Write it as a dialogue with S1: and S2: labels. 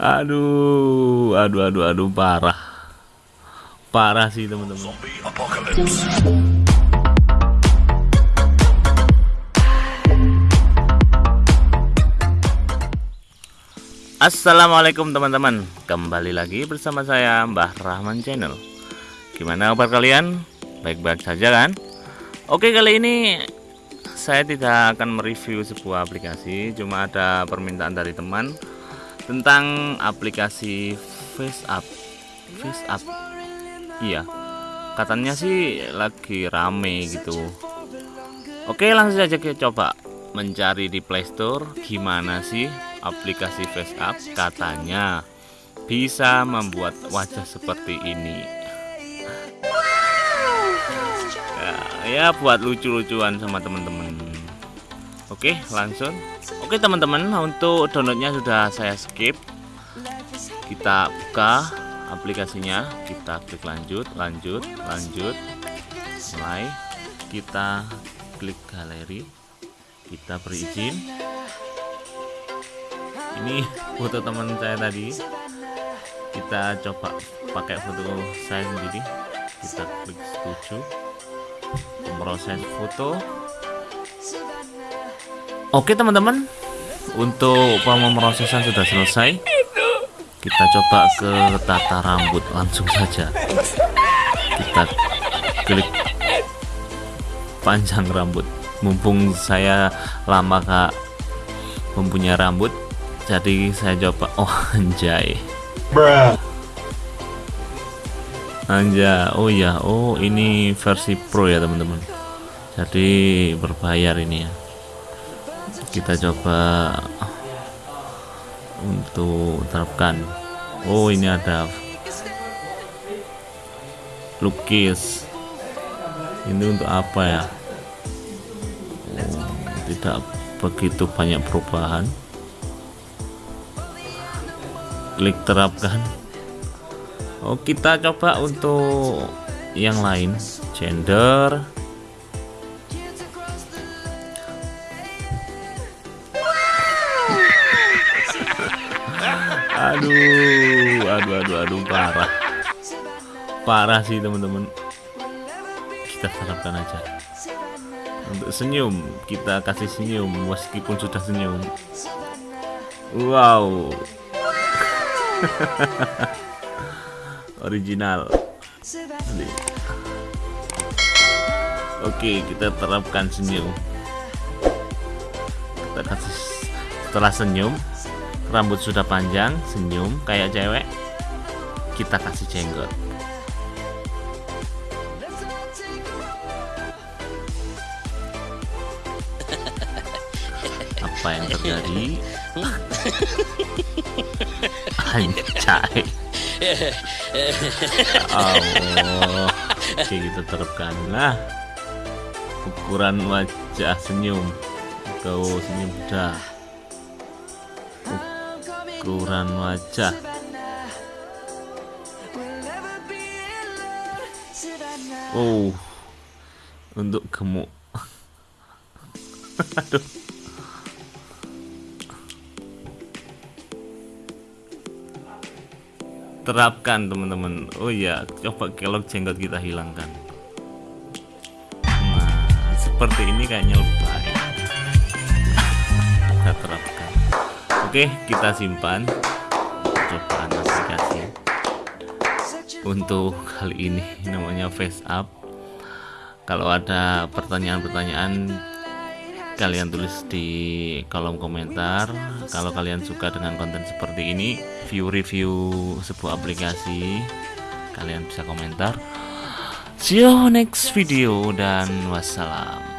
S1: Aduh, aduh, aduh, aduh, parah. Parah sih teman-teman. Assalamualaikum teman-teman Kembali lagi bersama saya Mbah Rahman Channel Gimana kabar kalian? Baik-baik saja kan? Oke kali ini Saya tidak akan mereview sebuah aplikasi Cuma ada permintaan dari teman Tentang aplikasi FaceApp FaceApp Iya. Katanya sih lagi rame gitu. Oke langsung saja kita coba Mencari di Playstore Gimana sih aplikasi FaceApp katanya bisa membuat wajah seperti ini. Ya, ya buat lucu-lucuan sama teman-teman oke langsung. Oke teman-teman untuk downloadnya sudah saya skip. Kita buka aplikasinya. Kita klik lanjut lanjut lanjut. Mulai. Kita klik galeri. Kita berizin ini foto teman saya tadi. Kita coba pakai foto saya sendiri. Kita klik setuju. Proses foto oke teman-teman. Untuk pemrosesan sudah selesai. Kita coba ke tata rambut langsung saja. Kita klik panjang rambut. Mumpung saya lama kak mempunyai rambut jadi saya coba. Oh anjay. Bruh. Anja oh ya oh ini versi pro ya teman-teman. Jadi berbayar ini ya kita coba untuk terapkan. Oh ini ada lukis. Ini untuk apa ya? Oh, tidak begitu banyak perubahan. Klik terapkan. Oh kita coba untuk yang lain. Gender aduh aduh aduh aduh parah. Parah sih teman-teman. Kita terapkan aja. Untuk senyum kita kasih senyum meskipun sudah senyum. Wow. Original. Oke kita terapkan senyum. Kita kasih setelah senyum rambut sudah panjang senyum kayak cewek. Kita kasih jenggot. Apa yang terjadi? Anjay. Oh oke kita terapkan. Nah ukuran wajah senyum. Kau senyum dah ukuran wajah. Oh untuk gemuk. Aduh. Terapkan teman-teman. Oh ya coba kelok jenggot kita hilangkan. Nah seperti ini kayaknya lebih baik kita terapkan oke kita simpan cobaan aplikasi. Untuk kali ini namanya face up. Kalau ada pertanyaan-pertanyaan kalian tulis di kolom komentar. Kalau kalian suka dengan konten seperti ini view review sebuah aplikasi kalian bisa komentar. See you next video dan wassalam